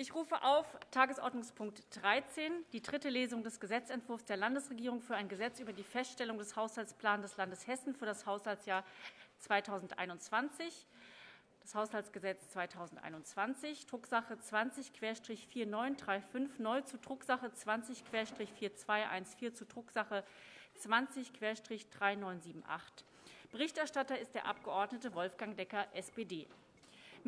Ich rufe auf Tagesordnungspunkt 13, die dritte Lesung des Gesetzentwurfs der Landesregierung für ein Gesetz über die Feststellung des Haushaltsplans des Landes Hessen für das Haushaltsjahr 2021. Das Haushaltsgesetz 2021, Drucksache 20-4935 neu zu Drucksache 20-4214 zu Drucksache 20-3978. Berichterstatter ist der Abg. Wolfgang Decker, SPD.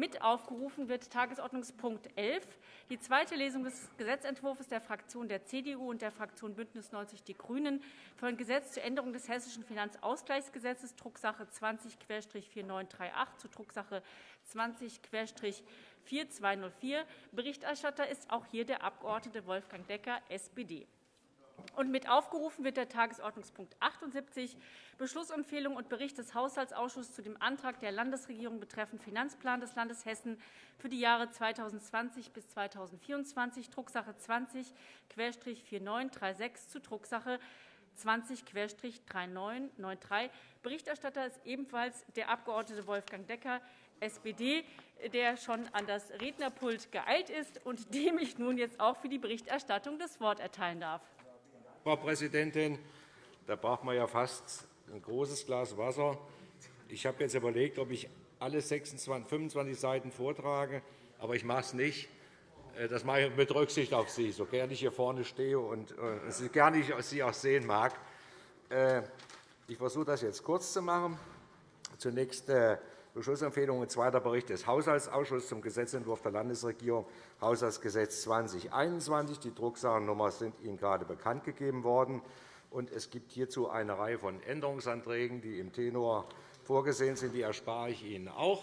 Mit aufgerufen wird Tagesordnungspunkt 11, die zweite Lesung des Gesetzentwurfs der Fraktion der CDU und der Fraktion BÜNDNIS 90 die GRÜNEN für ein Gesetz zur Änderung des Hessischen Finanzausgleichsgesetzes, Drucksache 20-4938 zu Drucksache 20-4204. Berichterstatter ist auch hier der Abg. Wolfgang Decker, SPD. Und mit aufgerufen wird der Tagesordnungspunkt 78, Beschlussempfehlung und Bericht des Haushaltsausschusses zu dem Antrag der Landesregierung betreffend Finanzplan des Landes Hessen für die Jahre 2020 bis 2024, Drucksache 20-4936 zu Drucksache 20-3993. Berichterstatter ist ebenfalls der Abg. Wolfgang Decker, SPD, der schon an das Rednerpult geeilt ist und dem ich nun jetzt auch für die Berichterstattung das Wort erteilen darf. Frau Präsidentin. Da braucht man ja fast ein großes Glas Wasser. Ich habe jetzt überlegt, ob ich alle 26, 25 Seiten vortrage, aber ich mache es nicht. Äh, das mache ich mit Rücksicht auf Sie, so gerne ich hier vorne stehe und äh, so gerne ich Sie auch sehen mag. Äh, ich versuche das jetzt kurz zu machen. Zunächst Beschlussempfehlung und zweiter Bericht des Haushaltsausschusses zum Gesetzentwurf der Landesregierung, Haushaltsgesetz 2021. Die Drucksachennummer sind Ihnen gerade bekannt gegeben worden. es gibt hierzu eine Reihe von Änderungsanträgen, die im Tenor vorgesehen sind. Die erspare ich Ihnen auch.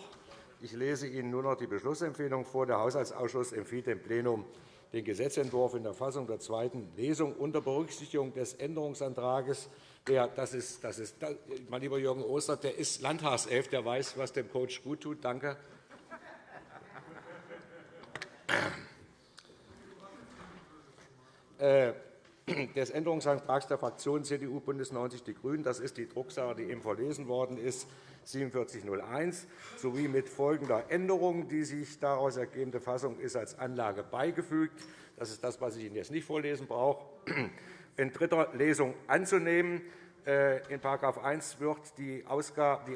Ich lese Ihnen nur noch die Beschlussempfehlung vor. Der Haushaltsausschuss empfiehlt dem Plenum den Gesetzentwurf in der Fassung der zweiten Lesung unter Berücksichtigung des Änderungsantrags der, das ist, das ist, mein lieber Jürgen Oster, der ist Landtagself, der weiß, was dem Coach gut tut. Danke. Äh, des Änderungsantrags der Fraktionen CDU, BÜNDNIS 90 die GRÜNEN. Das ist die Drucksache, die eben verlesen worden ist, 4701, sowie mit folgender Änderung. Die sich daraus ergebende Fassung ist als Anlage beigefügt. Das ist das, was ich Ihnen jetzt nicht vorlesen brauche in dritter Lesung anzunehmen. Äh, in § 1 wird die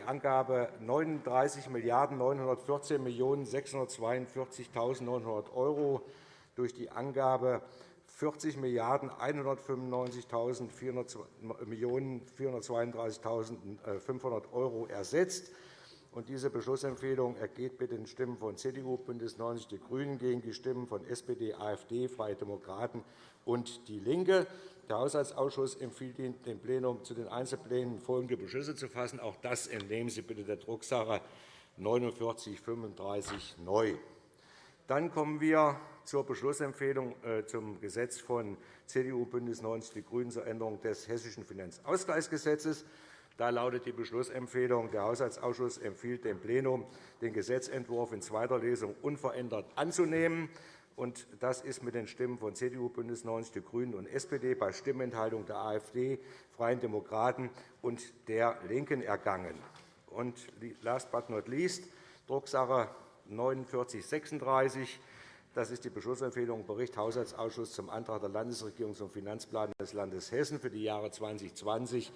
Angabe 39 914 642.900 € durch die Angabe 40 1.195.432.500 € ersetzt. Diese Beschlussempfehlung ergeht mit den Stimmen von CDU, BÜNDNIS 90 die GRÜNEN gegen die Stimmen von SPD, AfD, Freie Demokraten und DIE LINKE. Der Haushaltsausschuss empfiehlt Ihnen, dem Plenum zu den Einzelplänen folgende Beschlüsse zu fassen. Auch das entnehmen Sie bitte der Drucksache 4935 neu. Dann kommen wir zur Beschlussempfehlung äh, zum Gesetz von CDU, BÜNDNIS 90 die GRÜNEN zur Änderung des Hessischen Finanzausgleichsgesetzes. Da lautet die Beschlussempfehlung, der Haushaltsausschuss empfiehlt dem Plenum, den Gesetzentwurf in zweiter Lesung unverändert anzunehmen. Das ist mit den Stimmen von CDU, BÜNDNIS 90 die GRÜNEN und SPD bei Stimmenthaltung der AfD, Freien Demokraten und der LINKEN ergangen. Und last but not least, Drucksache 4936. Das ist die Beschlussempfehlung Bericht Haushaltsausschuss zum Antrag der Landesregierung zum Finanzplan des Landes Hessen für die Jahre 2020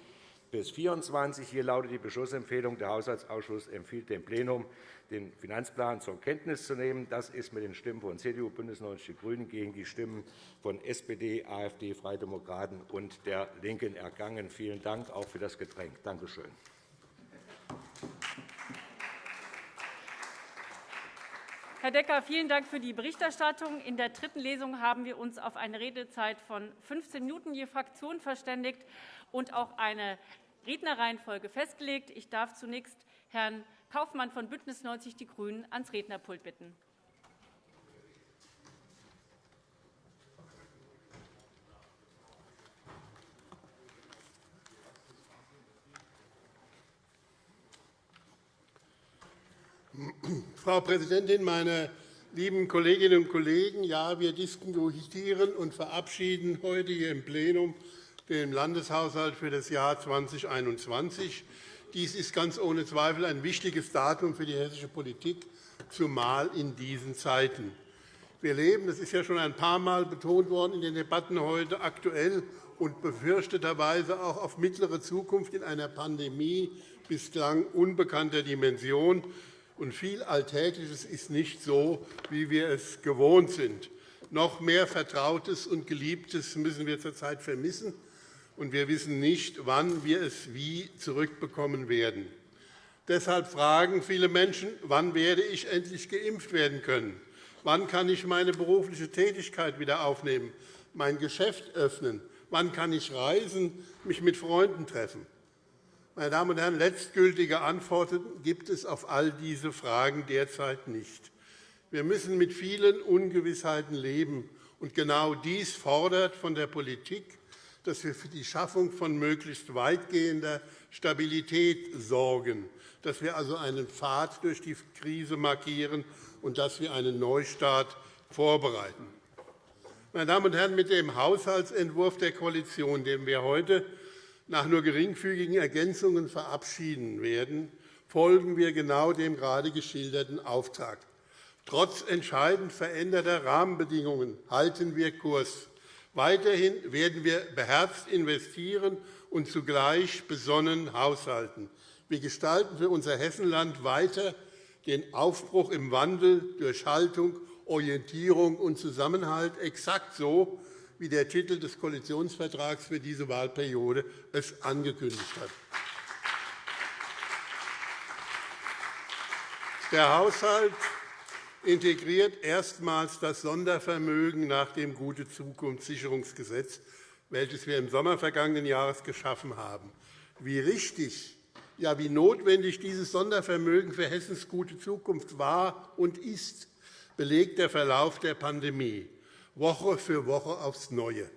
bis 24. Hier lautet die Beschlussempfehlung. Der Haushaltsausschuss empfiehlt dem Plenum, den Finanzplan zur Kenntnis zu nehmen. Das ist mit den Stimmen von CDU, BÜNDNIS 90 die GRÜNEN gegen die Stimmen von SPD, AfD, Freie Demokraten und der LINKEN ergangen. Vielen Dank auch für das Getränk. Danke schön. Herr Decker, vielen Dank für die Berichterstattung. In der dritten Lesung haben wir uns auf eine Redezeit von 15 Minuten je Fraktion verständigt und auch eine Rednerreihenfolge festgelegt. Ich darf zunächst Herrn Kaufmann von BÜNDNIS 90 die GRÜNEN ans Rednerpult bitten. Frau Präsidentin, meine lieben Kolleginnen und Kollegen! Ja, wir diskutieren und verabschieden heute hier im Plenum den Landeshaushalt für das Jahr 2021. Dies ist ganz ohne Zweifel ein wichtiges Datum für die hessische Politik, zumal in diesen Zeiten. Wir leben, das ist ja schon ein paar Mal betont worden in den Debatten heute, aktuell und befürchteterweise auch auf mittlere Zukunft in einer Pandemie bislang unbekannter Dimension. Und viel Alltägliches ist nicht so, wie wir es gewohnt sind. Noch mehr Vertrautes und Geliebtes müssen wir zurzeit vermissen, und wir wissen nicht, wann wir es wie zurückbekommen werden. Deshalb fragen viele Menschen, wann werde ich endlich geimpft werden können? Wann kann ich meine berufliche Tätigkeit wieder aufnehmen, mein Geschäft öffnen? Wann kann ich reisen, mich mit Freunden treffen? Meine Damen und Herren, letztgültige Antworten gibt es auf all diese Fragen derzeit nicht. Wir müssen mit vielen Ungewissheiten leben. Und genau dies fordert von der Politik, dass wir für die Schaffung von möglichst weitgehender Stabilität sorgen, dass wir also einen Pfad durch die Krise markieren und dass wir einen Neustart vorbereiten. Meine Damen und Herren, mit dem Haushaltsentwurf der Koalition, den wir heute nach nur geringfügigen Ergänzungen verabschieden werden, folgen wir genau dem gerade geschilderten Auftrag. Trotz entscheidend veränderter Rahmenbedingungen halten wir Kurs. Weiterhin werden wir beherzt investieren und zugleich besonnen haushalten. Wir gestalten für unser Hessenland weiter den Aufbruch im Wandel durch Haltung, Orientierung und Zusammenhalt, exakt so, wie der Titel des Koalitionsvertrags für diese Wahlperiode es angekündigt hat. Der Haushalt integriert erstmals das Sondervermögen nach dem Gute-Zukunft-Sicherungsgesetz, welches wir im Sommer vergangenen Jahres geschaffen haben. Wie richtig, ja wie notwendig dieses Sondervermögen für Hessens gute Zukunft war und ist, belegt der Verlauf der Pandemie. Woche für Woche aufs Neue.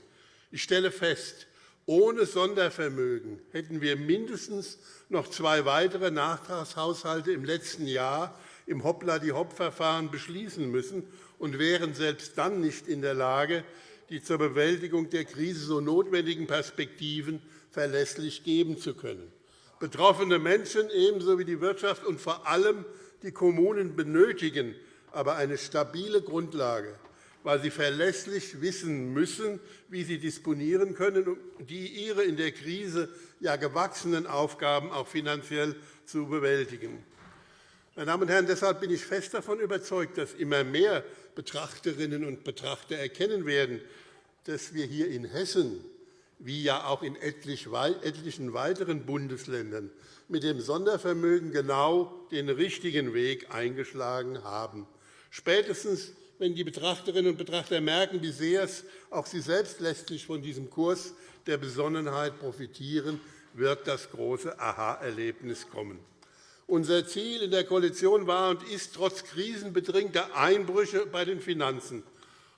Ich stelle fest, ohne Sondervermögen hätten wir mindestens noch zwei weitere Nachtragshaushalte im letzten Jahr im Hoppla-die-Hopp-Verfahren beschließen müssen und wären selbst dann nicht in der Lage, die zur Bewältigung der Krise so notwendigen Perspektiven verlässlich geben zu können. Betroffene Menschen ebenso wie die Wirtschaft und vor allem die Kommunen benötigen aber eine stabile Grundlage, weil sie verlässlich wissen müssen, wie sie disponieren können, um die ihre in der Krise ja gewachsenen Aufgaben auch finanziell zu bewältigen. Meine Damen und Herren, deshalb bin ich fest davon überzeugt, dass immer mehr Betrachterinnen und Betrachter erkennen werden, dass wir hier in Hessen, wie ja auch in etlichen weiteren Bundesländern, mit dem Sondervermögen genau den richtigen Weg eingeschlagen haben. Spätestens, wenn die Betrachterinnen und Betrachter merken, wie sehr es auch sie selbst letztlich von diesem Kurs der Besonnenheit profitieren, wird das große Aha-Erlebnis kommen. Unser Ziel in der Koalition war und ist, trotz krisenbedingter Einbrüche bei den Finanzen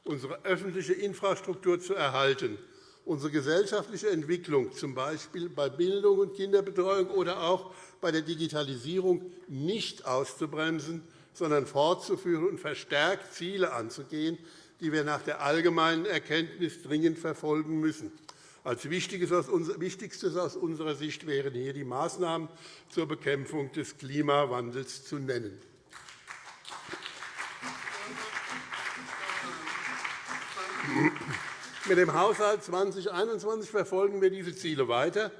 unsere öffentliche Infrastruktur zu erhalten, unsere gesellschaftliche Entwicklung, z. B. bei Bildung und Kinderbetreuung oder auch bei der Digitalisierung, nicht auszubremsen, sondern fortzuführen und verstärkt Ziele anzugehen, die wir nach der allgemeinen Erkenntnis dringend verfolgen müssen. Als Wichtigstes aus unserer Sicht wären hier die Maßnahmen zur Bekämpfung des Klimawandels zu nennen. Mit dem Haushalt 2021 verfolgen wir diese Ziele weiter.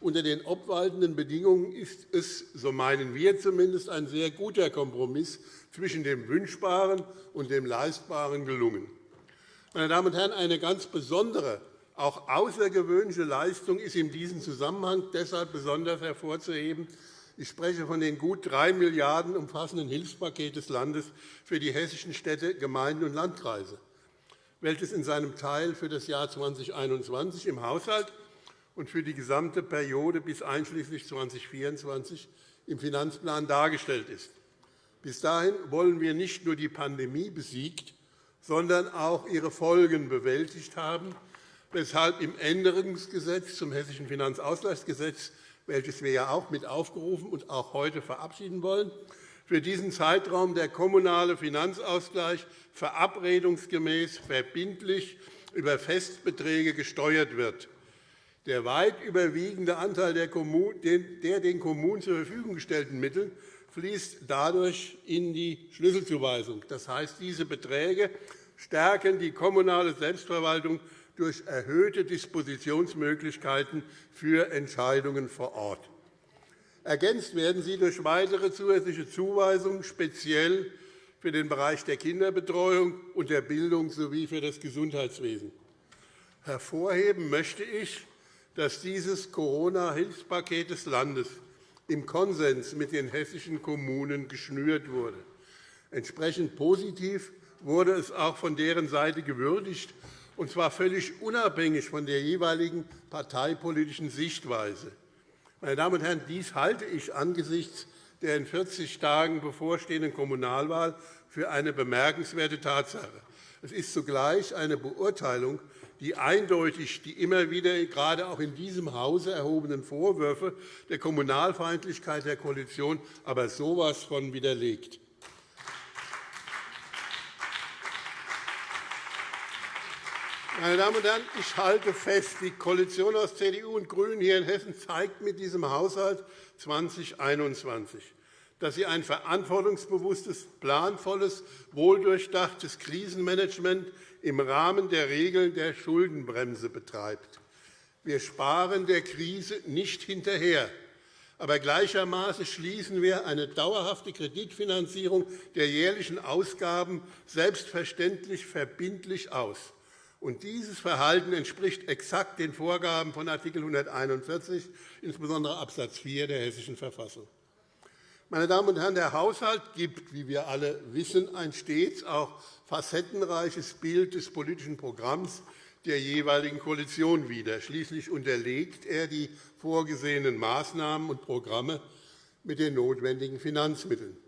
Unter den obwaltenden Bedingungen ist es, so meinen wir zumindest, ein sehr guter Kompromiss zwischen dem Wünschbaren und dem Leistbaren gelungen. Meine Damen und Herren, eine ganz besondere auch außergewöhnliche Leistung ist in diesem Zusammenhang deshalb besonders hervorzuheben. Ich spreche von den gut 3 Milliarden € umfassenden Hilfspaket des Landes für die hessischen Städte, Gemeinden und Landkreise, welches in seinem Teil für das Jahr 2021 im Haushalt und für die gesamte Periode bis einschließlich 2024 im Finanzplan dargestellt ist. Bis dahin wollen wir nicht nur die Pandemie besiegt, sondern auch ihre Folgen bewältigt haben weshalb im Änderungsgesetz zum Hessischen Finanzausgleichsgesetz, welches wir ja auch mit aufgerufen und auch heute verabschieden wollen, für diesen Zeitraum der kommunale Finanzausgleich verabredungsgemäß verbindlich über Festbeträge gesteuert wird. Der weit überwiegende Anteil der den Kommunen zur Verfügung gestellten Mittel fließt dadurch in die Schlüsselzuweisung. Das heißt, diese Beträge stärken die kommunale Selbstverwaltung durch erhöhte Dispositionsmöglichkeiten für Entscheidungen vor Ort. Ergänzt werden sie durch weitere zusätzliche Zuweisungen, speziell für den Bereich der Kinderbetreuung und der Bildung sowie für das Gesundheitswesen. Hervorheben möchte ich, dass dieses Corona-Hilfspaket des Landes im Konsens mit den hessischen Kommunen geschnürt wurde. Entsprechend positiv wurde es auch von deren Seite gewürdigt, und zwar völlig unabhängig von der jeweiligen parteipolitischen Sichtweise. Meine Damen und Herren, dies halte ich angesichts der in 40 Tagen bevorstehenden Kommunalwahl für eine bemerkenswerte Tatsache. Es ist zugleich eine Beurteilung, die eindeutig die immer wieder gerade auch in diesem Hause erhobenen Vorwürfe der Kommunalfeindlichkeit der Koalition aber so etwas von widerlegt. Meine Damen und Herren, ich halte fest, die Koalition aus CDU und GRÜNEN hier in Hessen zeigt mit diesem Haushalt 2021, dass sie ein verantwortungsbewusstes, planvolles, wohldurchdachtes Krisenmanagement im Rahmen der Regeln der Schuldenbremse betreibt. Wir sparen der Krise nicht hinterher, aber gleichermaßen schließen wir eine dauerhafte Kreditfinanzierung der jährlichen Ausgaben selbstverständlich verbindlich aus. Und dieses Verhalten entspricht exakt den Vorgaben von Art. 141, insbesondere Abs. 4 der Hessischen Verfassung. Meine Damen und Herren, der Haushalt gibt, wie wir alle wissen, ein stets auch facettenreiches Bild des politischen Programms der jeweiligen Koalition wider. Schließlich unterlegt er die vorgesehenen Maßnahmen und Programme mit den notwendigen Finanzmitteln.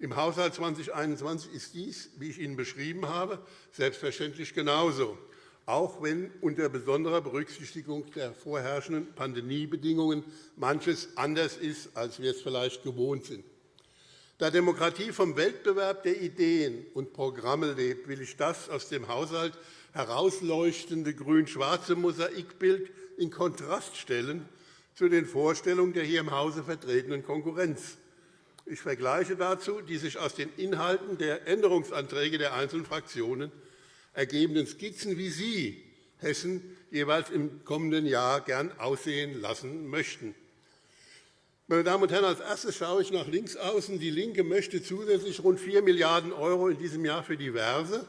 Im Haushalt 2021 ist dies, wie ich Ihnen beschrieben habe, selbstverständlich genauso auch wenn unter besonderer Berücksichtigung der vorherrschenden Pandemiebedingungen manches anders ist, als wir es vielleicht gewohnt sind. Da Demokratie vom Wettbewerb der Ideen und Programme lebt, will ich das aus dem Haushalt herausleuchtende grün-schwarze Mosaikbild in Kontrast stellen zu den Vorstellungen der hier im Hause vertretenen Konkurrenz. Ich vergleiche dazu die sich aus den Inhalten der Änderungsanträge der einzelnen Fraktionen ergebenden Skizzen, wie Sie Hessen jeweils im kommenden Jahr gern aussehen lassen möchten. Meine Damen und Herren, als erstes schaue ich nach links außen. DIE LINKE möchte zusätzlich rund 4 Milliarden € in diesem Jahr für diverse,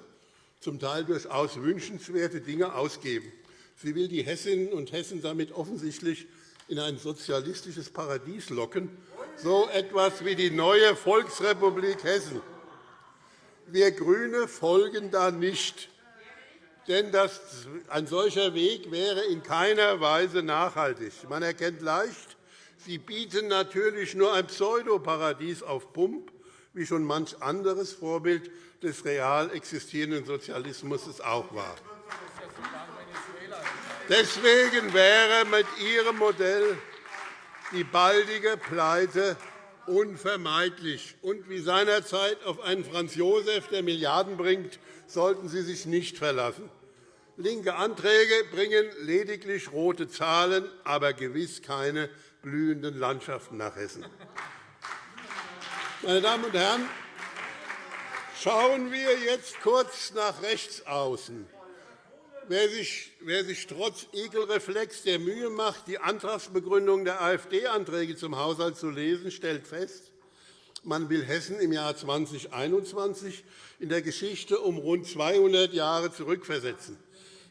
zum Teil durchaus wünschenswerte Dinge ausgeben. Sie will die Hessinnen und Hessen damit offensichtlich in ein sozialistisches Paradies locken, so etwas wie die neue Volksrepublik Hessen. Wir GRÜNE folgen da nicht denn ein solcher Weg wäre in keiner Weise nachhaltig. Man erkennt leicht, Sie bieten natürlich nur ein Pseudoparadies auf Pump, wie schon manch anderes Vorbild des real existierenden Sozialismus auch war. Deswegen wäre mit Ihrem Modell die baldige Pleite unvermeidlich. Und wie seinerzeit auf einen Franz Josef, der Milliarden bringt, sollten Sie sich nicht verlassen. Linke Anträge bringen lediglich rote Zahlen, aber gewiss keine blühenden Landschaften nach Hessen. Meine Damen und Herren, schauen wir jetzt kurz nach rechts außen. Wer sich, wer sich trotz Ekelreflex der Mühe macht, die Antragsbegründung der AfD-Anträge zum Haushalt zu lesen, stellt fest, man will Hessen im Jahr 2021 in der Geschichte um rund 200 Jahre zurückversetzen.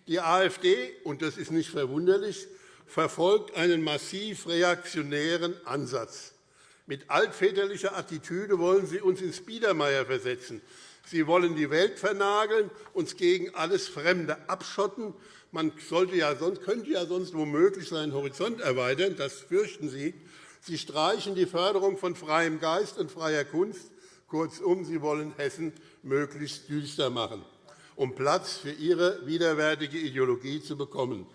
Die AfD, und das ist nicht verwunderlich, verfolgt einen massiv reaktionären Ansatz. Mit altväterlicher Attitüde wollen Sie uns ins Biedermeier versetzen. Sie wollen die Welt vernageln, uns gegen alles Fremde abschotten. Man sollte ja sonst, könnte ja sonst womöglich seinen Horizont erweitern. Das fürchten Sie. Sie streichen die Förderung von freiem Geist und freier Kunst. Kurzum, Sie wollen Hessen möglichst düster machen um Platz für ihre widerwärtige Ideologie zu bekommen.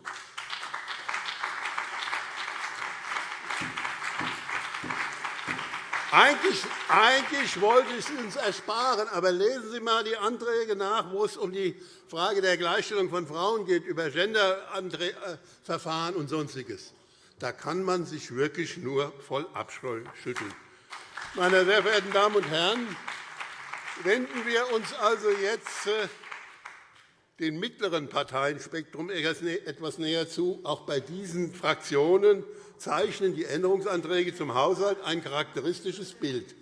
Eigentlich, eigentlich wollte ich es uns ersparen, aber lesen Sie einmal die Anträge nach, wo es um die Frage der Gleichstellung von Frauen geht, über Genderverfahren und Sonstiges. Da kann man sich wirklich nur voll Abscheu schütteln. Meine sehr verehrten Damen und Herren, wenden wir uns also jetzt dem mittleren Parteienspektrum etwas näher zu. Auch bei diesen Fraktionen zeichnen die Änderungsanträge zum Haushalt ein charakteristisches Bild.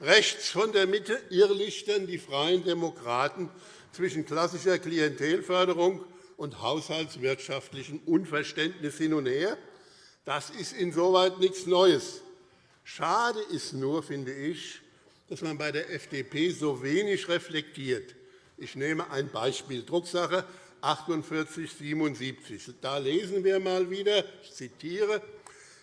Rechts von der Mitte irrlichtern die Freien Demokraten zwischen klassischer Klientelförderung und haushaltswirtschaftlichem Unverständnis hin und her. Das ist insoweit nichts Neues. Schade ist nur, finde ich, dass man bei der FDP so wenig reflektiert. Ich nehme ein Beispiel, Drucksache 4877. Da lesen wir einmal wieder, ich zitiere,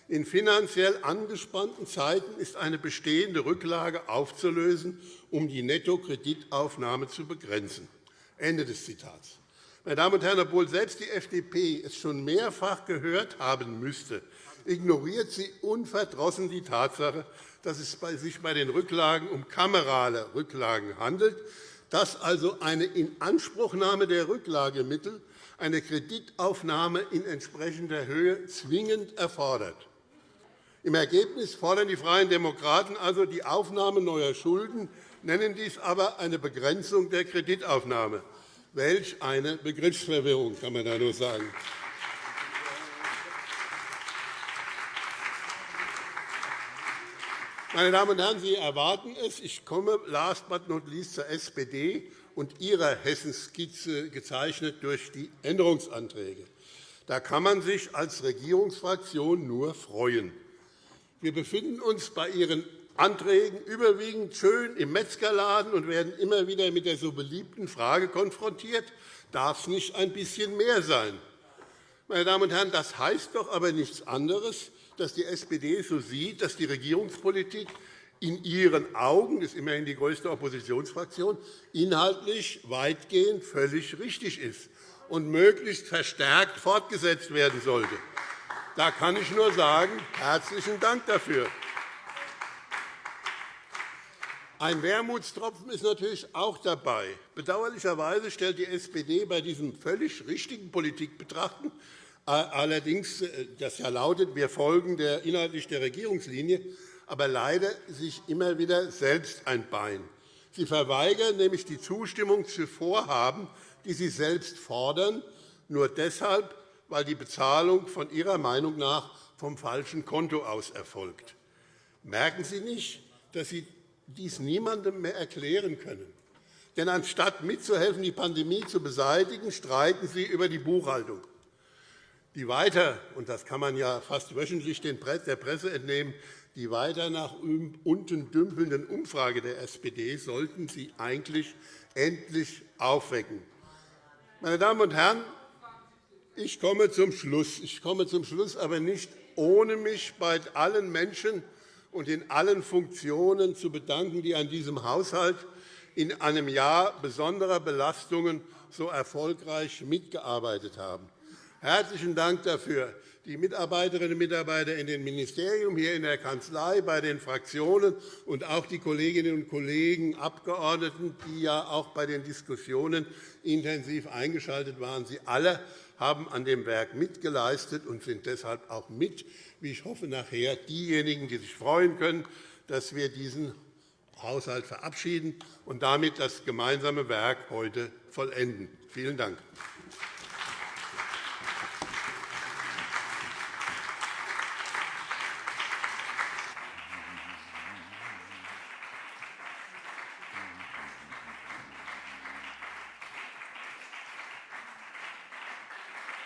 in finanziell angespannten Zeiten ist eine bestehende Rücklage aufzulösen, um die Nettokreditaufnahme zu begrenzen. Ende des Zitats. Meine Damen und Herren, obwohl selbst die FDP es schon mehrfach gehört haben müsste, ignoriert sie unverdrossen die Tatsache, dass es sich bei den Rücklagen um kamerale Rücklagen handelt, dass also eine Inanspruchnahme der Rücklagemittel eine Kreditaufnahme in entsprechender Höhe zwingend erfordert. Im Ergebnis fordern die Freien Demokraten also die Aufnahme neuer Schulden, nennen dies aber eine Begrenzung der Kreditaufnahme. Welch eine Begriffsverwirrung, kann man da nur sagen. Meine Damen und Herren, Sie erwarten es. Ich komme last but not least zur SPD und ihrer Hessenskizze gezeichnet durch die Änderungsanträge. Da kann man sich als Regierungsfraktion nur freuen. Wir befinden uns bei Ihren Anträgen überwiegend schön im Metzgerladen und werden immer wieder mit der so beliebten Frage konfrontiert, darf es nicht ein bisschen mehr sein? Meine Damen und Herren, das heißt doch aber nichts anderes, dass die SPD so sieht, dass die Regierungspolitik in ihren Augen, das ist immerhin die größte Oppositionsfraktion, inhaltlich weitgehend völlig richtig ist und möglichst verstärkt fortgesetzt werden sollte. Da kann ich nur sagen, herzlichen Dank dafür. Ein Wermutstropfen ist natürlich auch dabei. Bedauerlicherweise stellt die SPD bei diesem völlig richtigen Politikbetrachten allerdings, äh, das ja lautet, wir folgen der inhaltlich der Regierungslinie, aber leider sich immer wieder selbst ein Bein. Sie verweigern nämlich die Zustimmung zu Vorhaben, die Sie selbst fordern, nur deshalb, weil die Bezahlung von Ihrer Meinung nach vom falschen Konto aus erfolgt. Merken Sie nicht, dass Sie dies niemandem mehr erklären können? Denn anstatt mitzuhelfen, die Pandemie zu beseitigen, streiten Sie über die Buchhaltung. Die weiter, und das kann man ja fast wöchentlich der Presse entnehmen, die weiter nach unten dümpelnden Umfrage der SPD sollten Sie eigentlich endlich aufwecken. Meine Damen und Herren, ich komme zum Schluss. Ich komme zum Schluss, aber nicht ohne mich bei allen Menschen und in allen Funktionen zu bedanken, die an diesem Haushalt in einem Jahr besonderer Belastungen so erfolgreich mitgearbeitet haben. Herzlichen Dank dafür. Die Mitarbeiterinnen und Mitarbeiter in den Ministerien, hier in der Kanzlei, bei den Fraktionen und auch die Kolleginnen und Kollegen Abgeordneten, die ja auch bei den Diskussionen intensiv eingeschaltet waren. Sie alle haben an dem Werk mitgeleistet und sind deshalb auch mit, wie ich hoffe, nachher diejenigen, die sich freuen können, dass wir diesen Haushalt verabschieden und damit das gemeinsame Werk heute vollenden. Vielen Dank.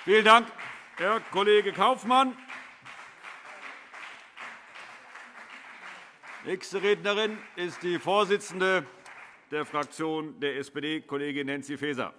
Vielen Dank, Herr Kollege Kaufmann. Nächste Rednerin ist die Vorsitzende der Fraktion der SPD, Kollegin Nancy Faeser.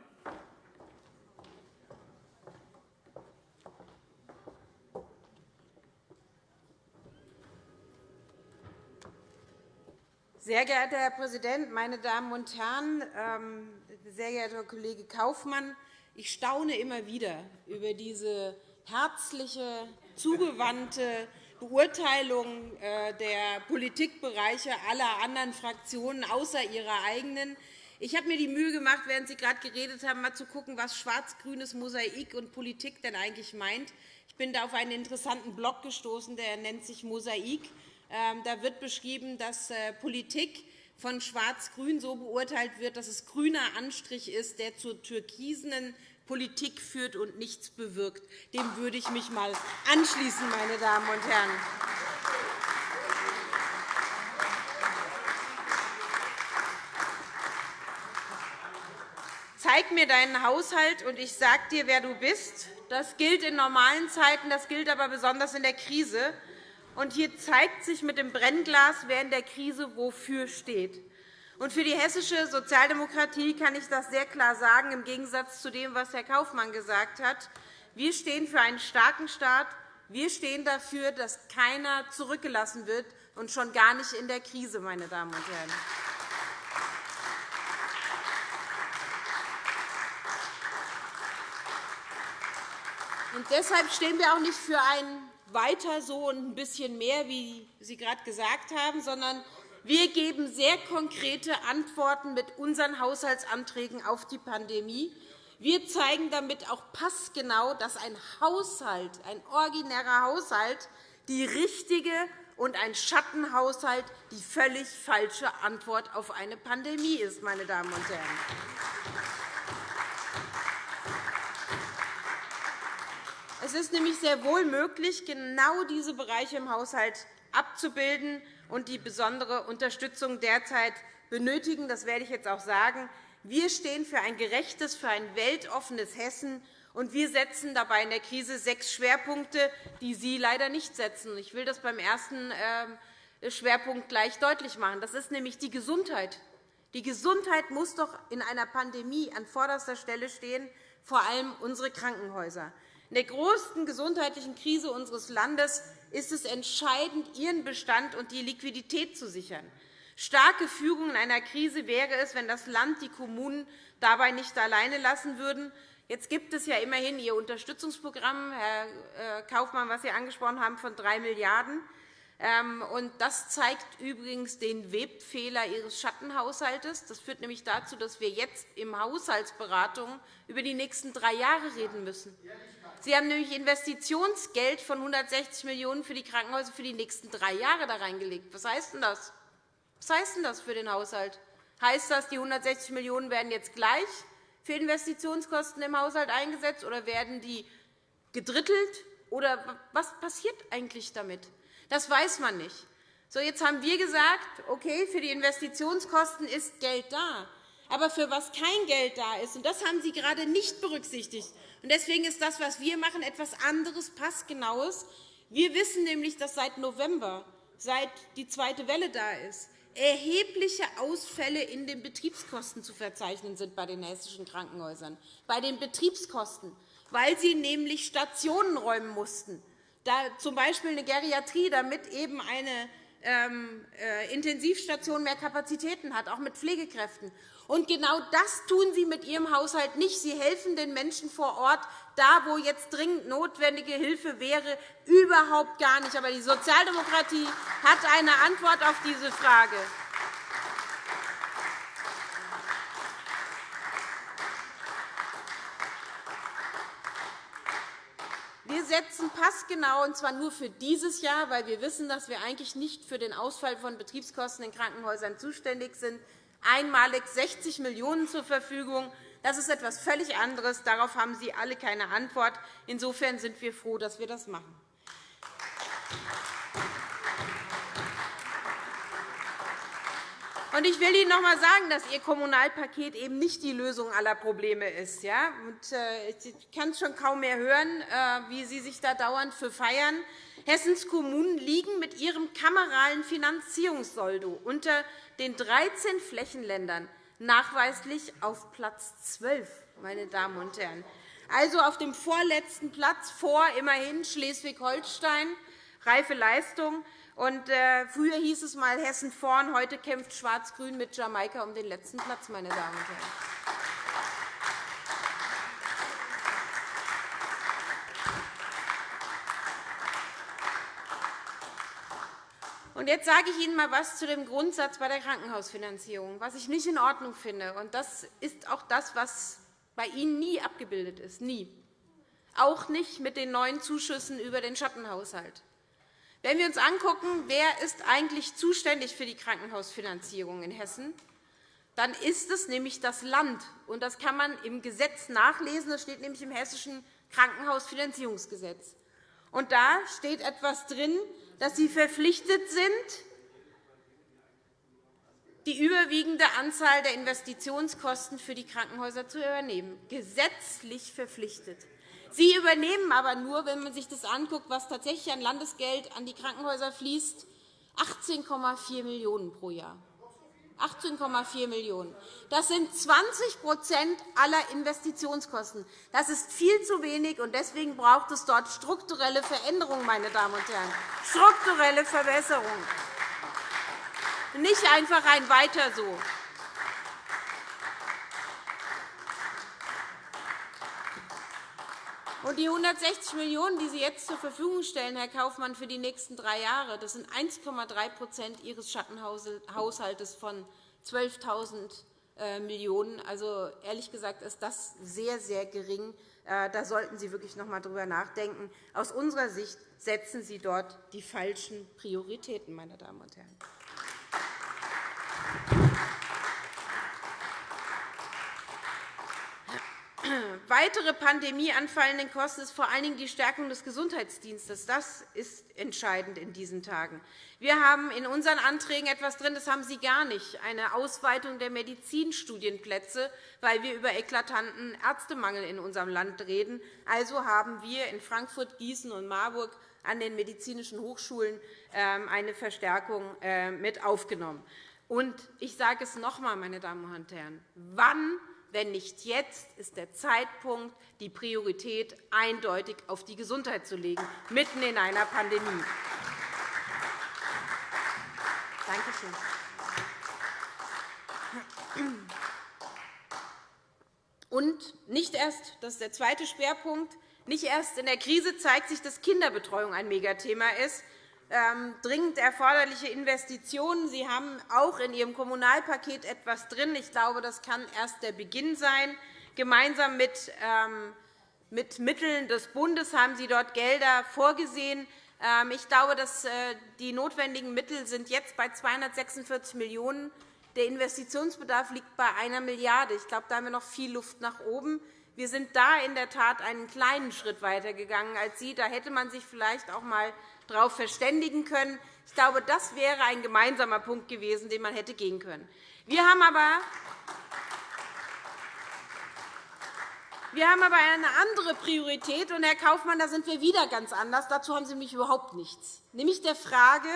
Sehr geehrter Herr Präsident, meine Damen und Herren! Ähm, sehr geehrter Kollege Kaufmann! Ich staune immer wieder über diese herzliche, zugewandte Beurteilung äh, der Politikbereiche aller anderen Fraktionen außer ihrer eigenen. Ich habe mir die Mühe gemacht, während Sie gerade geredet haben, mal zu schauen, was schwarz-grünes Mosaik und Politik denn eigentlich meint. Ich bin da auf einen interessanten Blog gestoßen, der nennt sich Mosaik. Ähm, da wird beschrieben, dass äh, Politik von Schwarz-Grün so beurteilt wird, dass es grüner Anstrich ist, der zur türkisenen Politik führt und nichts bewirkt. Dem würde ich mich einmal anschließen, meine Damen und Herren. Zeig mir deinen Haushalt, und ich sage dir, wer du bist. Das gilt in normalen Zeiten, das gilt aber besonders in der Krise. Und hier zeigt sich mit dem Brennglas, wer in der Krise wofür steht. Und für die hessische Sozialdemokratie kann ich das sehr klar sagen, im Gegensatz zu dem, was Herr Kaufmann gesagt hat. Wir stehen für einen starken Staat. Wir stehen dafür, dass keiner zurückgelassen wird, und schon gar nicht in der Krise, meine Damen und Herren. Und deshalb stehen wir auch nicht für ein weiter so und ein bisschen mehr, wie Sie gerade gesagt haben, sondern wir geben sehr konkrete Antworten mit unseren Haushaltsanträgen auf die Pandemie. Wir zeigen damit auch passgenau, dass ein Haushalt, ein originärer Haushalt, die richtige und ein Schattenhaushalt die völlig falsche Antwort auf eine Pandemie ist. Meine Damen und Herren. Es ist nämlich sehr wohl möglich, genau diese Bereiche im Haushalt abzubilden und die besondere Unterstützung derzeit benötigen. Das werde ich jetzt auch sagen. Wir stehen für ein gerechtes, für ein weltoffenes Hessen, und wir setzen dabei in der Krise sechs Schwerpunkte, die Sie leider nicht setzen. Ich will das beim ersten ähm, Schwerpunkt gleich deutlich machen. Das ist nämlich die Gesundheit. Die Gesundheit muss doch in einer Pandemie an vorderster Stelle stehen, vor allem unsere Krankenhäuser. In der größten gesundheitlichen Krise unseres Landes ist es entscheidend, ihren Bestand und die Liquidität zu sichern. Starke Führung in einer Krise wäre es, wenn das Land die Kommunen dabei nicht alleine lassen würden. Jetzt gibt es ja immerhin Ihr Unterstützungsprogramm, Herr äh, Kaufmann, was Sie angesprochen haben, von 3 Milliarden €. Das zeigt übrigens den Webfehler Ihres Schattenhaushalts. Das führt nämlich dazu, dass wir jetzt in Haushaltsberatungen über die nächsten drei Jahre reden müssen. Sie haben nämlich Investitionsgeld von 160 Millionen € für die Krankenhäuser für die nächsten drei Jahre da reingelegt. Was heißt denn das? Was heißt denn das für den Haushalt? Heißt das, die 160 Millionen € werden jetzt gleich für Investitionskosten im Haushalt eingesetzt, oder werden die gedrittelt? Oder was passiert eigentlich damit? Das weiß man nicht. So, jetzt haben wir gesagt, okay, für die Investitionskosten ist Geld da. Aber für was kein Geld da ist, und das haben Sie gerade nicht berücksichtigt, Deswegen ist das, was wir machen, etwas anderes, passgenaues. Wir wissen nämlich, dass seit November, seit die zweite Welle da ist, erhebliche Ausfälle in den Betriebskosten zu verzeichnen sind bei den hessischen Krankenhäusern, bei den Betriebskosten, weil sie nämlich Stationen räumen mussten, da z. B. eine Geriatrie, damit eben eine ähm, äh, Intensivstation mehr Kapazitäten hat, auch mit Pflegekräften. Und genau das tun Sie mit Ihrem Haushalt nicht. Sie helfen den Menschen vor Ort, da wo jetzt dringend notwendige Hilfe wäre, überhaupt gar nicht. Aber die Sozialdemokratie hat eine Antwort auf diese Frage. Setzen passgenau, und zwar nur für dieses Jahr, weil wir wissen, dass wir eigentlich nicht für den Ausfall von Betriebskosten in Krankenhäusern zuständig sind, einmalig 60 Millionen € zur Verfügung. Das ist etwas völlig anderes. Darauf haben Sie alle keine Antwort. Insofern sind wir froh, dass wir das machen. Ich will Ihnen noch einmal sagen, dass Ihr Kommunalpaket eben nicht die Lösung aller Probleme ist. Äh, ich kann es schon kaum mehr hören, äh, wie Sie sich da dauernd für feiern. Hessens Kommunen liegen mit ihrem kameralen Finanzierungssoldo unter den 13 Flächenländern nachweislich auf Platz 12, meine Damen und Herren. Also auf dem vorletzten Platz vor immerhin Schleswig-Holstein, reife Leistung. Und, äh, früher hieß es einmal Hessen vorn, heute kämpft Schwarz-Grün mit Jamaika um den letzten Platz. Meine Damen und Herren. Und jetzt sage ich Ihnen einmal etwas zu dem Grundsatz bei der Krankenhausfinanzierung, was ich nicht in Ordnung finde. Und das ist auch das, was bei Ihnen nie abgebildet ist, nie. Auch nicht mit den neuen Zuschüssen über den Schattenhaushalt. Wenn wir uns angucken, wer ist eigentlich zuständig für die Krankenhausfinanzierung in Hessen, dann ist es nämlich das Land. Und das kann man im Gesetz nachlesen. Das steht nämlich im Hessischen Krankenhausfinanzierungsgesetz. Und da steht etwas drin, dass Sie verpflichtet sind, die überwiegende Anzahl der Investitionskosten für die Krankenhäuser zu übernehmen. Gesetzlich verpflichtet. Sie übernehmen aber nur, wenn man sich das anguckt, was tatsächlich an Landesgeld an die Krankenhäuser fließt, 18,4 Millionen € pro Jahr. 18,4 Millionen €. Das sind 20% aller Investitionskosten. Das ist viel zu wenig, und deswegen braucht es dort strukturelle Veränderungen, meine Damen und Herren, strukturelle Verbesserungen. Nicht einfach ein Weiter so. Und die 160 Millionen €, die Sie jetzt zur Verfügung stellen, Herr Kaufmann, für die nächsten drei Jahre, das sind 1,3% Ihres Schattenhaushalts von 12.000 äh, Millionen €. Also, ehrlich gesagt ist das sehr, sehr gering. Äh, da sollten Sie wirklich noch einmal darüber nachdenken. Aus unserer Sicht setzen Sie dort die falschen Prioritäten, meine Damen und Herren. Weitere pandemieanfallenden Kosten ist vor allen Dingen die Stärkung des Gesundheitsdienstes. Das ist entscheidend in diesen Tagen. Wir haben in unseren Anträgen etwas drin, das haben Sie gar nicht, eine Ausweitung der Medizinstudienplätze, weil wir über eklatanten Ärztemangel in unserem Land reden. Also haben wir in Frankfurt, Gießen und Marburg an den medizinischen Hochschulen ähm, eine Verstärkung äh, mit aufgenommen. Und ich sage es noch einmal, meine Damen und Herren, wann wenn nicht jetzt, ist der Zeitpunkt, die Priorität eindeutig auf die Gesundheit zu legen, mitten in einer Pandemie. Danke schön. Und nicht erst, das ist der zweite Schwerpunkt, nicht erst in der Krise zeigt sich, dass Kinderbetreuung ein Megathema ist, dringend erforderliche Investitionen. Sie haben auch in Ihrem Kommunalpaket etwas drin. Ich glaube, das kann erst der Beginn sein. Gemeinsam mit, ähm, mit Mitteln des Bundes haben Sie dort Gelder vorgesehen. Ähm, ich glaube, dass äh, die notwendigen Mittel sind jetzt bei 246 Millionen €. Der Investitionsbedarf liegt bei einer Milliarde €. Ich glaube, da haben wir noch viel Luft nach oben. Wir sind da in der Tat einen kleinen Schritt weitergegangen als Sie. Da hätte man sich vielleicht auch einmal darauf verständigen können. Ich glaube, das wäre ein gemeinsamer Punkt gewesen, den man hätte gehen können. Wir haben aber Wir haben aber eine andere Priorität, und Herr Kaufmann, da sind wir wieder ganz anders. Dazu haben Sie nämlich überhaupt nichts, nämlich der Frage,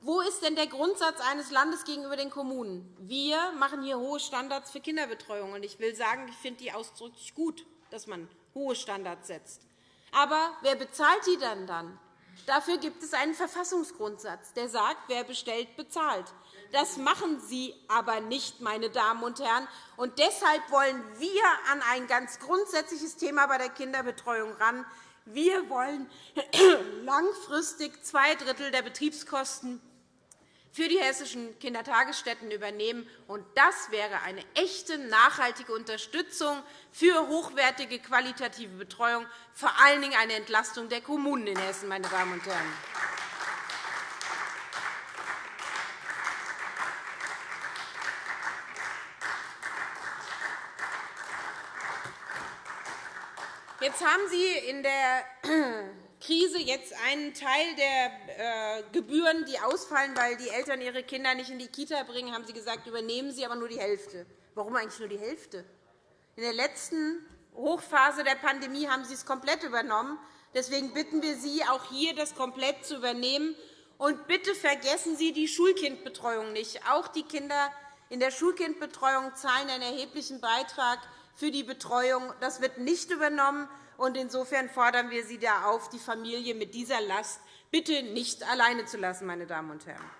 wo ist denn der Grundsatz eines Landes gegenüber den Kommunen? Wir machen hier hohe Standards für Kinderbetreuung. Und ich will sagen, ich finde die ausdrücklich gut, dass man hohe Standards setzt. Aber wer bezahlt die denn dann? Dafür gibt es einen Verfassungsgrundsatz, der sagt, wer bestellt, bezahlt. Das machen Sie aber nicht, meine Damen und Herren. Und deshalb wollen wir an ein ganz grundsätzliches Thema bei der Kinderbetreuung ran. Wir wollen langfristig zwei Drittel der Betriebskosten für die hessischen Kindertagesstätten übernehmen. Und das wäre eine echte, nachhaltige Unterstützung für hochwertige, qualitative Betreuung, vor allen Dingen eine Entlastung der Kommunen in Hessen. Meine Damen und Herren. Jetzt haben Sie in der Krise jetzt einen Teil der äh, Gebühren, die ausfallen, weil die Eltern ihre Kinder nicht in die Kita bringen, haben Sie gesagt, übernehmen Sie aber nur die Hälfte. Warum eigentlich nur die Hälfte? In der letzten Hochphase der Pandemie haben Sie es komplett übernommen. Deswegen bitten wir Sie, auch hier das komplett zu übernehmen. Und bitte vergessen Sie die Schulkindbetreuung nicht. Auch die Kinder in der Schulkindbetreuung zahlen einen erheblichen Beitrag für die Betreuung. Das wird nicht übernommen. Insofern fordern wir Sie da auf, die Familie mit dieser Last bitte nicht alleine zu lassen. Meine Damen und Herren.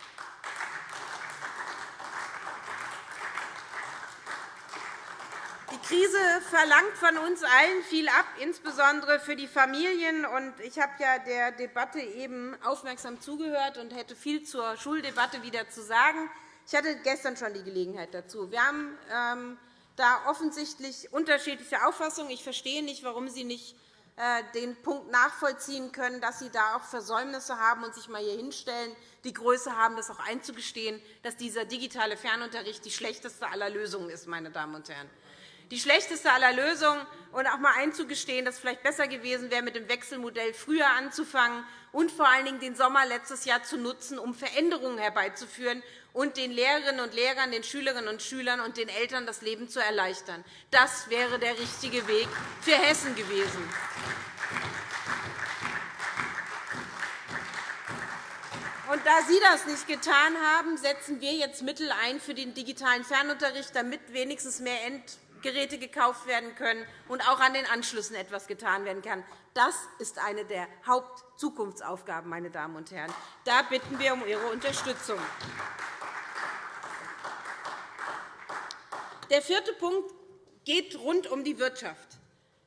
Die Krise verlangt von uns allen viel ab, insbesondere für die Familien. Ich habe ja der Debatte eben aufmerksam zugehört und hätte viel zur Schuldebatte wieder zu sagen. Ich hatte gestern schon die Gelegenheit dazu. Wir haben ähm, da offensichtlich unterschiedliche Auffassungen. Ich verstehe nicht, warum Sie nicht äh, den Punkt nachvollziehen können, dass Sie da auch Versäumnisse haben und sich einmal hier hinstellen, die Größe haben, das auch einzugestehen, dass dieser digitale Fernunterricht die schlechteste aller Lösungen ist. Meine Damen und Herren. Die schlechteste aller Lösungen und auch einmal einzugestehen, dass es vielleicht besser gewesen wäre, mit dem Wechselmodell früher anzufangen und vor allen Dingen den Sommer letztes Jahr zu nutzen, um Veränderungen herbeizuführen und den Lehrerinnen und Lehrern, den Schülerinnen und Schülern und den Eltern das Leben zu erleichtern. Das wäre der richtige Weg für Hessen gewesen. Und da Sie das nicht getan haben, setzen wir jetzt Mittel ein für den digitalen Fernunterricht, damit wenigstens mehr Endgeräte gekauft werden können und auch an den Anschlüssen etwas getan werden kann. Das ist eine der Hauptzukunftsaufgaben, meine Damen und Herren. Da bitten wir um Ihre Unterstützung. Der vierte Punkt geht rund um die Wirtschaft.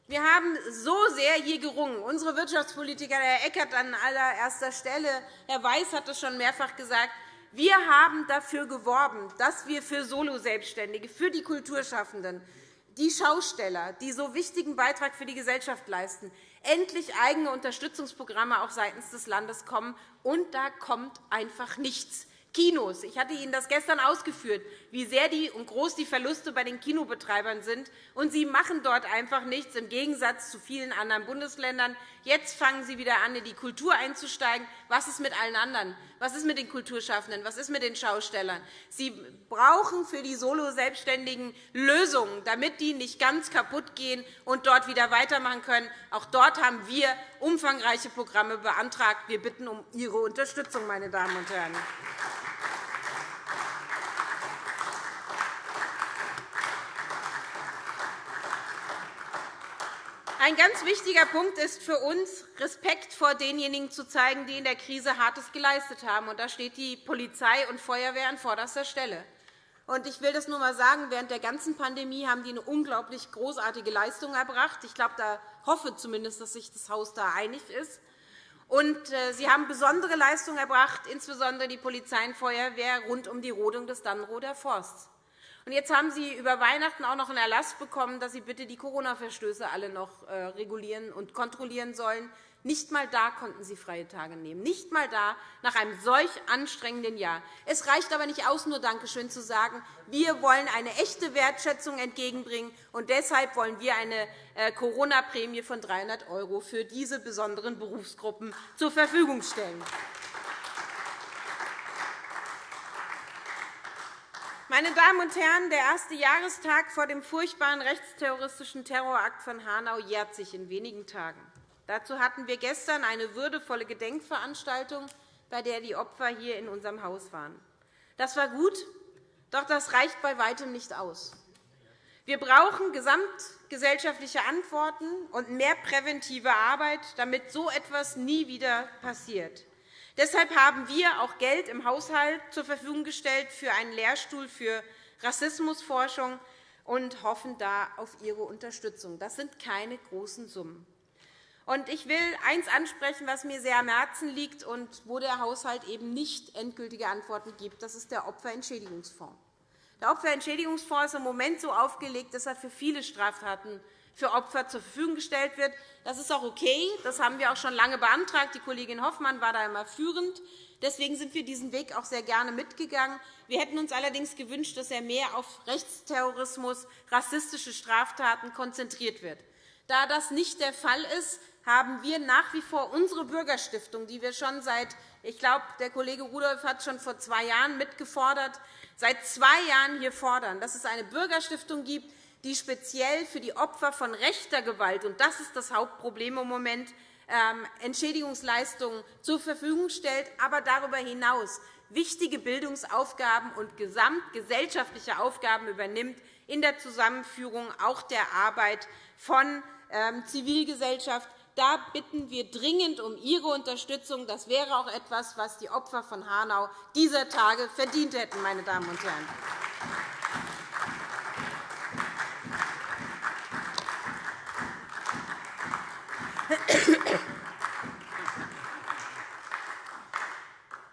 Wir haben so sehr hier gerungen. Unsere Wirtschaftspolitiker, Herr Eckert an allererster Stelle, Herr Weiß hat es schon mehrfach gesagt, wir haben dafür geworben, dass wir für Solo-Selbstständige, für die Kulturschaffenden, die Schausteller, die so wichtigen Beitrag für die Gesellschaft leisten, endlich eigene Unterstützungsprogramme auch seitens des Landes kommen. Und da kommt einfach nichts. Kinos. Ich hatte Ihnen das gestern ausgeführt, wie sehr die und groß die Verluste bei den Kinobetreibern sind. Und Sie machen dort einfach nichts, im Gegensatz zu vielen anderen Bundesländern. Jetzt fangen Sie wieder an, in die Kultur einzusteigen. Was ist mit allen anderen? Was ist mit den Kulturschaffenden? Was ist mit den Schaustellern? Sie brauchen für die Solo-Selbstständigen Lösungen, damit die nicht ganz kaputt gehen und dort wieder weitermachen können. Auch dort haben wir umfangreiche Programme beantragt. Wir bitten um Ihre Unterstützung, meine Damen und Herren. Ein ganz wichtiger Punkt ist für uns, Respekt vor denjenigen zu zeigen, die in der Krise Hartes geleistet haben. Da steht die Polizei und Feuerwehr an vorderster Stelle. Ich will das nur einmal sagen. Während der ganzen Pandemie haben die eine unglaublich großartige Leistung erbracht. Ich glaube, da hoffe zumindest, dass sich das Haus da einig ist. Und äh, Sie haben besondere Leistungen erbracht, insbesondere die Polizei und Feuerwehr, rund um die Rodung des Dannenroder Forsts. Und jetzt haben Sie über Weihnachten auch noch einen Erlass bekommen, dass Sie bitte die Corona-Verstöße alle noch äh, regulieren und kontrollieren sollen. Nicht einmal da konnten Sie freie Tage nehmen, nicht einmal da nach einem solch anstrengenden Jahr. Es reicht aber nicht aus, nur Dankeschön zu sagen. Wir wollen eine echte Wertschätzung entgegenbringen, und deshalb wollen wir eine äh, Corona-Prämie von 300 € für diese besonderen Berufsgruppen zur Verfügung stellen. Meine Damen und Herren, der erste Jahrestag vor dem furchtbaren rechtsterroristischen Terrorakt von Hanau jährt sich in wenigen Tagen. Dazu hatten wir gestern eine würdevolle Gedenkveranstaltung, bei der die Opfer hier in unserem Haus waren. Das war gut, doch das reicht bei weitem nicht aus. Wir brauchen gesamtgesellschaftliche Antworten und mehr präventive Arbeit, damit so etwas nie wieder passiert. Deshalb haben wir auch Geld im Haushalt zur Verfügung gestellt für einen Lehrstuhl für Rassismusforschung und hoffen da auf Ihre Unterstützung. Das sind keine großen Summen. Ich will eines ansprechen, was mir sehr am Herzen liegt und wo der Haushalt eben nicht endgültige Antworten gibt. Das ist der Opferentschädigungsfonds. Der Opferentschädigungsfonds ist im Moment so aufgelegt, dass er für viele Straftaten für Opfer zur Verfügung gestellt wird. Das ist auch okay. Das haben wir auch schon lange beantragt. Die Kollegin Hoffmann war da immer führend. Deswegen sind wir diesen Weg auch sehr gerne mitgegangen. Wir hätten uns allerdings gewünscht, dass er mehr auf Rechtsterrorismus, rassistische Straftaten konzentriert wird. Da das nicht der Fall ist, haben wir nach wie vor unsere Bürgerstiftung, die wir schon seit, ich glaube, der Kollege Rudolph hat schon vor zwei Jahren mitgefordert, seit zwei Jahren hier fordern, dass es eine Bürgerstiftung gibt, die speziell für die Opfer von rechter Gewalt, und das ist das Hauptproblem im Moment, ähm, Entschädigungsleistungen zur Verfügung stellt, aber darüber hinaus wichtige Bildungsaufgaben und gesamtgesellschaftliche Aufgaben übernimmt in der Zusammenführung auch der Arbeit von ähm, Zivilgesellschaft. Da bitten wir dringend um Ihre Unterstützung. Das wäre auch etwas, was die Opfer von Hanau dieser Tage verdient hätten. Meine Damen und Herren.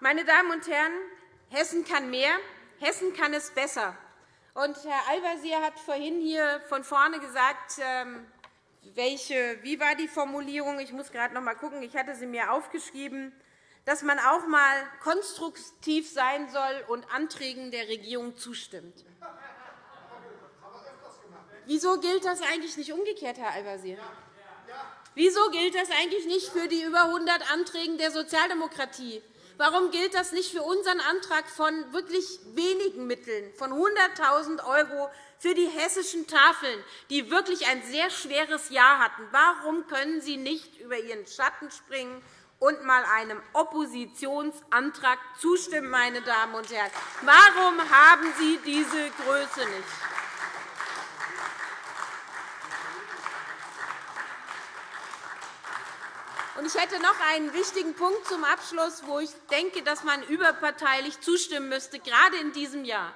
Meine Damen und Herren, Hessen kann mehr, Hessen kann es besser. Und Herr Al-Wazir hat vorhin hier von vorne gesagt, ähm, welche, wie war die Formulierung? Ich muss gerade noch einmal schauen. Ich hatte sie mir aufgeschrieben, dass man auch einmal konstruktiv sein soll und Anträgen der Regierung zustimmt. Wieso gilt das eigentlich nicht umgekehrt, Herr Al-Wazir? Wieso gilt das eigentlich nicht für die über 100 Anträge der Sozialdemokratie? Warum gilt das nicht für unseren Antrag von wirklich wenigen Mitteln, von 100.000 € für die hessischen Tafeln, die wirklich ein sehr schweres Jahr hatten? Warum können Sie nicht über Ihren Schatten springen und einmal einem Oppositionsantrag zustimmen, meine Damen und Herren? Warum haben Sie diese Größe nicht? Ich hätte noch einen wichtigen Punkt zum Abschluss, wo ich denke, dass man überparteilich zustimmen müsste, gerade in diesem Jahr,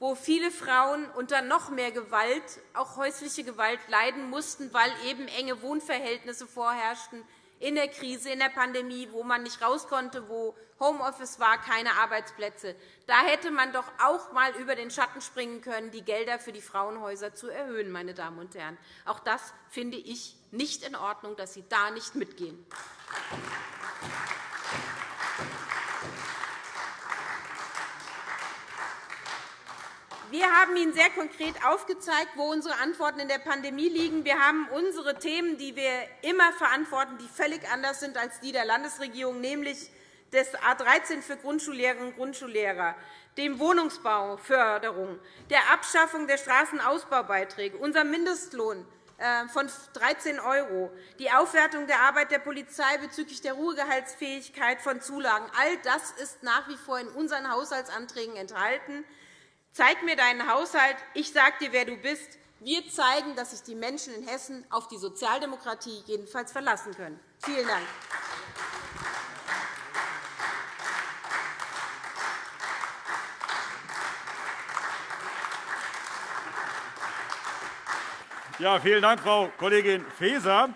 wo viele Frauen unter noch mehr Gewalt, auch häusliche Gewalt, leiden mussten, weil eben enge Wohnverhältnisse vorherrschten, in der Krise, in der Pandemie, wo man nicht raus konnte, wo Homeoffice war, keine Arbeitsplätze. Da hätte man doch auch einmal über den Schatten springen können, die Gelder für die Frauenhäuser zu erhöhen. Meine Damen und Herren. Auch das finde ich nicht in Ordnung, dass Sie da nicht mitgehen. Wir haben Ihnen sehr konkret aufgezeigt, wo unsere Antworten in der Pandemie liegen. Wir haben unsere Themen, die wir immer verantworten, die völlig anders sind als die der Landesregierung, nämlich des A 13 für Grundschullehrerinnen und Grundschullehrer, dem Wohnungsbauförderung, der Abschaffung der Straßenausbaubeiträge, unserem Mindestlohn äh, von 13 €, die Aufwertung der Arbeit der Polizei bezüglich der Ruhegehaltsfähigkeit von Zulagen. All das ist nach wie vor in unseren Haushaltsanträgen enthalten. Zeig mir deinen Haushalt, ich sage dir, wer du bist. Wir zeigen, dass sich die Menschen in Hessen auf die Sozialdemokratie jedenfalls verlassen können. Vielen Dank. Ja, vielen Dank, Frau Kollegin Faeser.